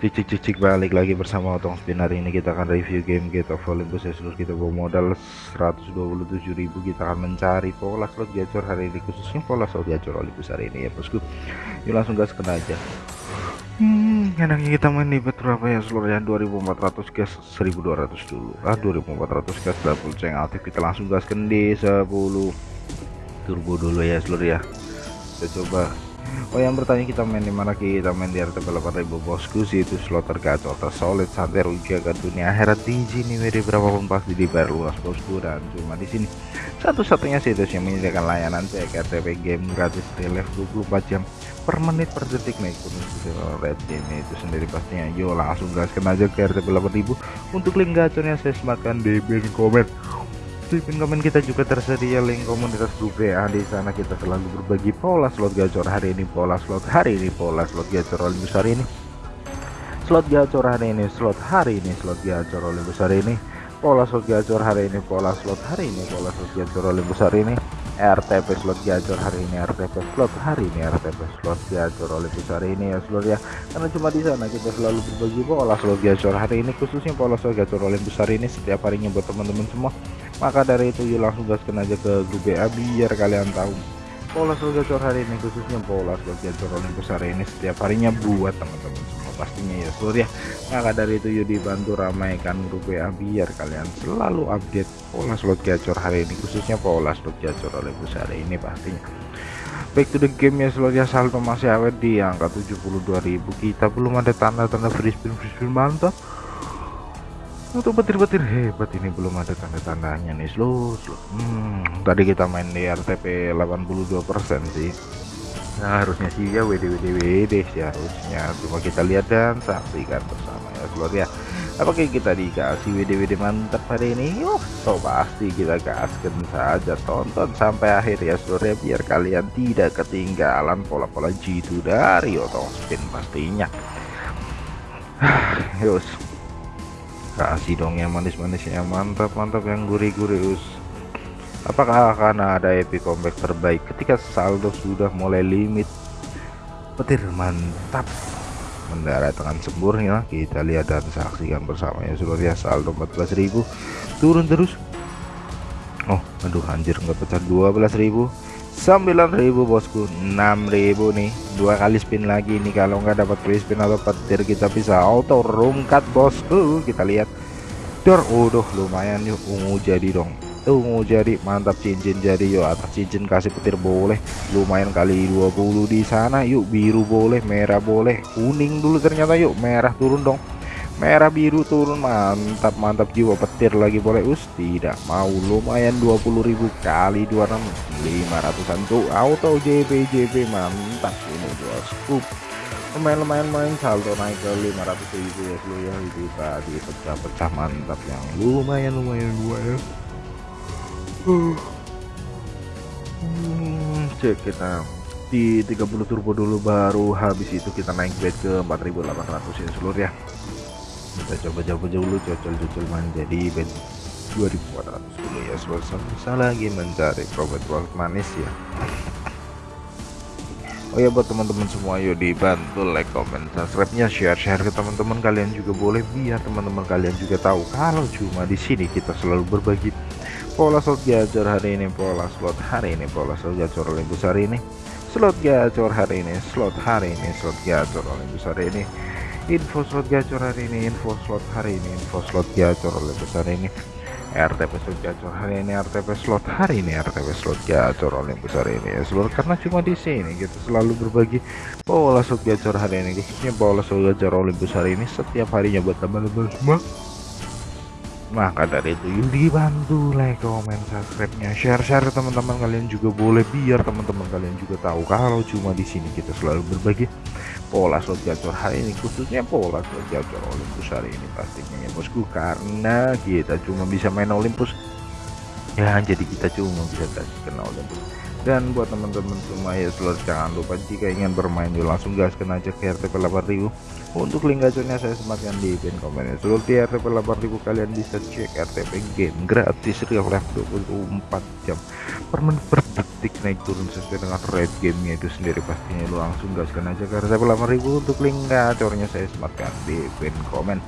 cicik-cicik balik lagi bersama Otong Spin. Hari ini kita akan review game Gate of Olympus. Ya seluruh kita bawa modal 127.000 kita akan mencari pola slot gacor hari ini khususnya pola slot gacor Olympus hari ini ya bosku. Yuk langsung gas kena aja. Hmm enaknya kita main di bet berapa ya? Seluruhnya 2400 gas 1200 dulu. Ah 2400 gas double ceng aktif kita langsung gaskan di 10 turbo dulu ya seluruh ya. Kita coba Oh yang bertanya kita main di mana kita main di RTP 8000 bosku sih itu slot tergacor tersolid santai rugi ke dunia akhirat. Di sini dari berapapun pasti dibayar luas bosku. Dan cuma di sini. Satu-satunya situs yang menyediakan layanan cek RTP game gratis relief 24 jam per menit per detik. Nih red game itu sendiri pastinya. Yo langsung gaskan aja ke RTP 8000 untuk link gacornya saya sematkan di pin komen di pin komen kita juga tersedia link komunitas grup WA di sana. Kita selalu berbagi pola slot gacor hari ini pola slot hari ini pola slot gacor oleh besar ini. Slot gacor hari ini slot hari ini slot gacor oleh besar ini. Pola slot gacor hari ini pola slot hari ini pola slot gacor oleh besar ini RTP slot gacor hari ini RTP slot hari ini RTP slot gacor oleh besar ini ya seluruh ya. Karena cuma di sana kita selalu berbagi pola slot gacor hari ini khususnya pola slot gacor oleh besar ini setiap harinya buat teman-teman semua. Maka dari itu yuk langsung gaskan aja ke grup BA biar kalian tahu. Pola slot gacor hari ini khususnya pola slot gacor oleh besar ini setiap harinya buat teman-teman semua pastinya ya seluruh ya. Maka dari itu yuk dibantu ramaikan grup BA biar kalian selalu update pola slot gacor hari ini khususnya pola slot gacor oleh besar ini pastinya. Back to the game ya seluruh ya. Saldo masih awet di angka 72.000 kita belum ada tanda-tanda free spin free spin mantap untuk petir-petir hebat ini belum ada tanda-tandanya nih slow, slow. Hmm, tadi kita main di RTP 82% sih nah harusnya sih ya WD WD WD sih harusnya. Cuma kita lihat dan saksikan bersama ya seluruh ya. Apakah kita dikasih WD WD mantap hari ini? Oh so pasti kita gaskan saja. Tonton sampai akhir ya seluruh ya biar kalian tidak ketinggalan pola-pola G2 dari Otong Spin pastinya. Yus kasih dong yang manis-manis yang mantap-mantap yang gurih-gurih us apakah akan ada epic comeback terbaik ketika saldo sudah mulai limit? Petir mantap mendarat dengan sempurna. Kita lihat dan saksikan bersama ya ya saldo 14.000 turun terus. Oh aduh anjir nggak pecah. 12.000 9000 bosku. 6000 nih. Dua kali spin lagi nih. Kalau nggak dapat free spin atau petir kita bisa auto rungkat bosku. Kita lihat. Dor udah lumayan yuk ungu jadi dong ungu jadi mantap cincin jadi yuk atas cincin kasih petir boleh. Lumayan kali 20 di sana yuk biru boleh merah boleh. Kuning dulu ternyata yuk merah turun dong. Merah biru turun mantap mantap jiwa. Petir lagi boleh us tidak mau. Lumayan 20.000 kali 26 500an tuh. Auto JP JP mantap. Ini dua scoop lumayan-lumayan main saldo naik ke 500 ribu ya seluruh ya itu tadi pecah-pecah mantap. Yang lumayan lumayan ya hmm, cek kita. Di 30 turbo dulu baru habis itu kita naik bed ke 4800 ya seluruh ya. Kita coba-coba dulu cocol-cocol menjadi band 2400 dulu ya. Bisa lagi mencari profit profit manis ya. Oh ya buat teman-teman semua yuk dibantu like comment subscribe nya share share ke teman-teman kalian juga boleh. Biar teman-teman kalian juga tahu kalau cuma di sini kita selalu berbagi pola slot gacor hari ini pola slot hari ini pola slot gacor oleh besar ini. Slot gacor hari ini slot hari ini slot gacor oleh besar ini. Info slot gacor hari ini info slot hari ini info slot gacor oleh besar ini. RTP slot gacor hari ini RTP slot hari ini RTP slot gacor oleh besar ini. Ya seluruh karena cuma di sini kita selalu berbagi pola slot gacor hari ini. Khususnya pola slot gacor oleh besar ini setiap harinya buat teman-teman semua maka dari itu yuk dibantu like comment subscribe nya share share teman-teman kalian juga boleh biar teman-teman kalian juga tahu kalau cuma di sini kita selalu berbagi pola slot gacor hari ini khususnya pola slot gacor Olympus hari ini pastinya ya bosku. Karena kita cuma bisa main Olympus. Ya jadi kita cuma bisa kasih kenal Olympus. Dan buat teman-teman semua ya seluruh jangan lupa jika ingin bermain yuk langsung gaskan aja ke RTP 8000 untuk link gacornya saya sematkan di pin komen seluruh di RTP 8000 kalian bisa cek RTP game gratis real life 24 jam. Per menit per detik naik turun sesuai dengan rate gamenya itu sendiri. Pastinya lu langsung gaskan aja ke RTP 8000 untuk link gacornya saya sematkan di pin komen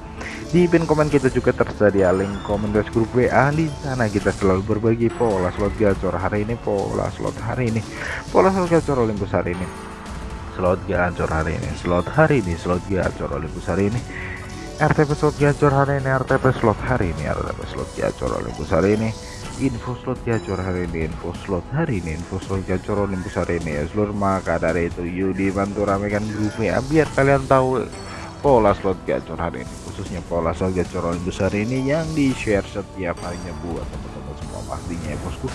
di pin komen kita juga tersedia link dari grup WA di sana kita selalu berbagi pola slot gacor hari ini pola slot hari ini. Pola slot gacor Olympus hari ini slot gacor hari ini. Slot hari ini slot gacor Olympus hari ini. RTP slot gacor hari ini RTP slot hari ini RTP slot gacor Olympus hari ini. Info slot gacor hari ini info slot hari ini info slot gacor Olympus hari ini. Ya seluruh maka dari itu yuk dibantu ramekan grupnya biar kalian tahu pola slot gacor hari ini khususnya pola slot gacor hari ini yang di share setiap harinya buat teman-teman semua. Pastinya ya bosku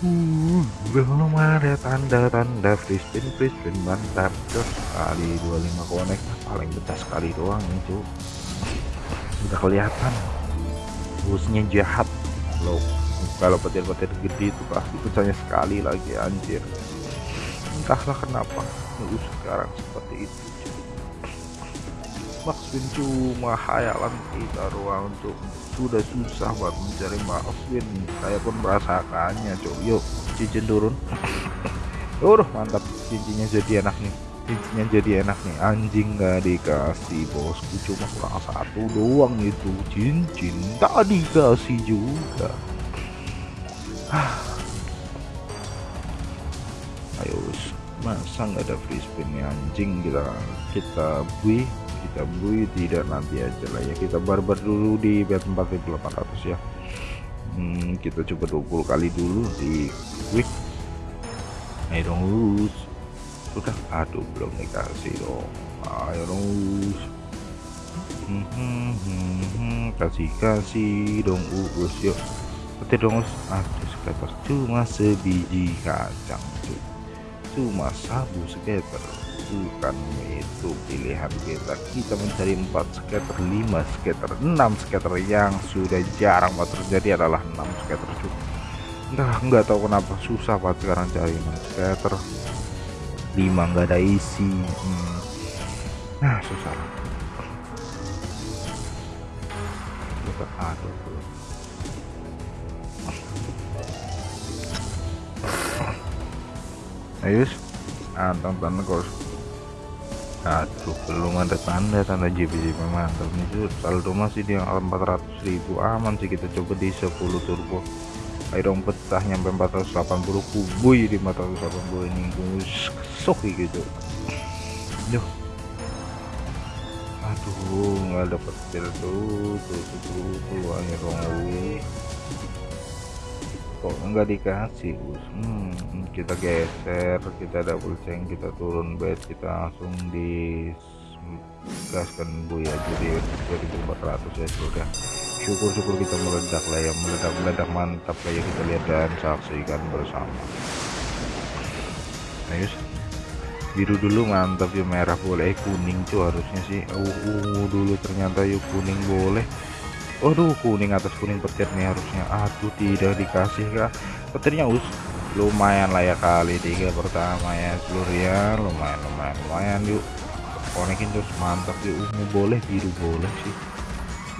Uh, belum ada tanda-tanda free spin free spin mantap. Cos kali 25 connect paling betah sekali doang nih cuy udah kelihatan. Busnya jahat. Lo kalau petir-petir gede itu pasti pecahnya sekali lagi anjir. Entahlah kenapa. Lu sekarang seperti itu Maxwin cuma hayalan kita ruang untuk sudah susah buat mencari Maxwin saya pun merasakannya cok yuk cincin turun. Udah mantap. Cincinnya jadi enak nih. Cincinnya jadi enak nih. Anjing gak dikasih bosku. Cuma kurang satu doang itu cincin. Tak dikasih juga. Ayo masa nggak ada free spin anjing? Kita kita bui kita bui tidak nanti aja lah ya. Kita barbar dulu di bet 4800 ya. Hmm, kita coba 20 kali dulu di quick. Ayo dong lulus sudah? Aduh belum dikasih dong. Ayo dong lulus hmm, hmm, hmm, hmm. kasih kasih dong urus yuk. Oke dong aduh sekitar cuma sebiji kacang cuma sabu skater. Bukan itu pilihan kita. Kita mencari 4 skater 5 skater 6 skater. Yang sudah jarang banget terjadi adalah 6 skater cuy nah nggak tahu kenapa susah banget sekarang cari 6 skater. 5 nggak ada isi. Hmm. nah susah kita aduh ayo antang tanda kos aduh belum ada tanda tanda JBJB mantap nih saldo masih di 400.000 aman sih kita coba di 10 turbo. Air dong petah nyampe 480 kubuy di 480 ini gus. Sok gitu. Duh. aduh nggak dapet tuh tuh tuh tuh, tuh air dong kok? Enggak dikasih us hmm, kita geser kita double change kita turun bed kita langsung di gaskan bu ya. Jadi 2400 ya sudah syukur-syukur kita meledak lah ya meledak-meledak mantap lah ya kita lihat dan saksikan bersama. Ayo biru dulu mantap ya merah boleh eh, kuning tuh harusnya sih. Uh, uh dulu ternyata yuk kuning boleh Waduh kuning atas kuning petir nih harusnya. Aduh tidak dikasih kak petirnya us lumayan lah ya kali. Tiga pertama ya seluruh ya. Lumayan lumayan lumayan yuk. Konekin terus mantap yuk. Ungu boleh biru boleh sih.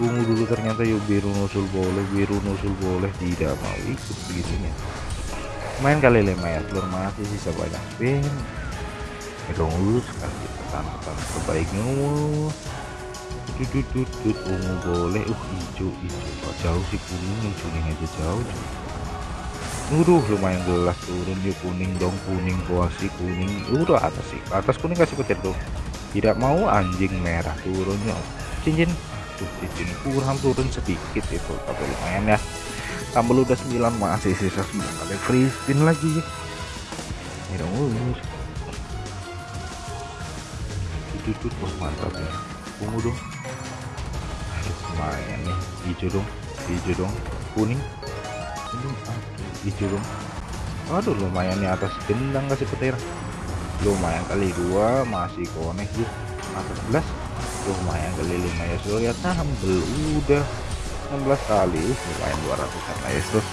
Ungu dulu ternyata yuk. Biru nusul boleh biru nusul boleh. Tidak mau ikut begitunya. Main kali lima ya seluruh masih sisa banyak spin. Dong us kasih pesan-pesan terbaiknya tutut ungu boleh uh hijau hijau oh, jauh sih kuning kuning aja jauh Udah lumayan gelas turun dia kuning dong kuning kuasi kuning udah atas sih atas kuning kasih petir dong tidak mau anjing merah turunnya cincin tuh cincin kurang turun sedikit itu tapi lumayan ya tambah udah 9 masih sisa 9 ada free spin lagi ini dong tutut mantap ya ungu dong. Lumayan nih. Hijau dong. Hijau dong. Kuning. Aduh, hijau dong. Aduh lumayan nih atas gendang kasih petir. Lumayan kali dua masih konek yuk atas 11 lumayan kali lima ya sudah. Lihat nambel. Udah. 16 kali. Lumayan 200 an lah ya terus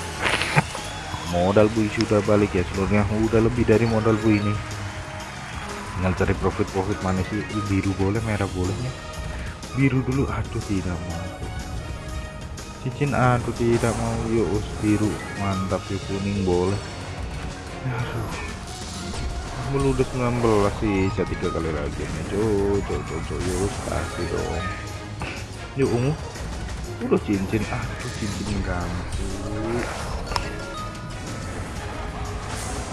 modal bui sudah balik ya seluruhnya udah lebih dari modal bui ini tinggal cari profit profit mana sih biru boleh merah bolehnya biru dulu aduh tidak mau. Cincin aduh tidak mau. Yuk biru mantap yuk kuning boleh. Aduh. Udah 19 sih saya tiga kali lagi nih. Cok cok cok yuk kasih dong. Yuk ungu. Udah cincin aduh cincin ganteng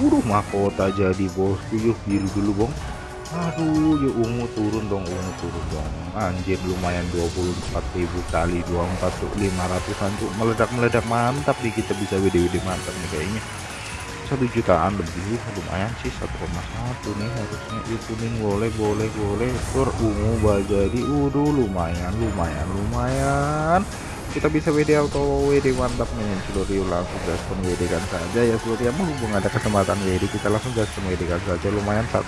udah mahkota jadi bosku yuk biru dulu bong aduh ya ungu turun dong ungu turun dong. Anjir lumayan 24.000 kali 24 tuh 500an tuh. Meledak-meledak mantap nih kita bisa WD-WD mantap nih kayaknya. Satu jutaan lebih lumayan sih 1,1 nih harusnya. Ya kuning boleh boleh boleh. Tur ungu jadi udah lumayan lumayan lumayan kita bisa WD auto WD mantap nih seluruh langsung gaspon WD kan saja. Ya seluruh yang berhubung ada kesempatan WD kita langsung gaspon WD kan saja. Lumayan 1,2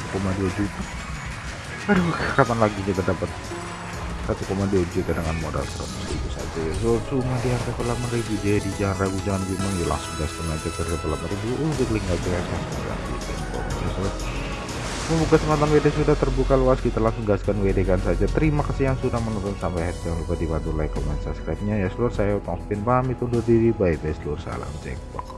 juta. Aduh kapan lagi kita dapat 1,2 juta dengan modal 100 ribu saja? Ya so cuma di harga kolam ribu. Jadi jangan ragu jangan bimbang ya langsung gaspon aja ke harga kolam ribu. Udah link aja ya membuka kesempatan WD sudah terbuka luas kita langsung gaskan WD kan saja. Terima kasih yang sudah menonton sampai akhir. Jangan lupa dibantu like comment subscribe nya ya seluruh saya Tom Spin pamit undur diri. Bye bye seluruh salam jackpot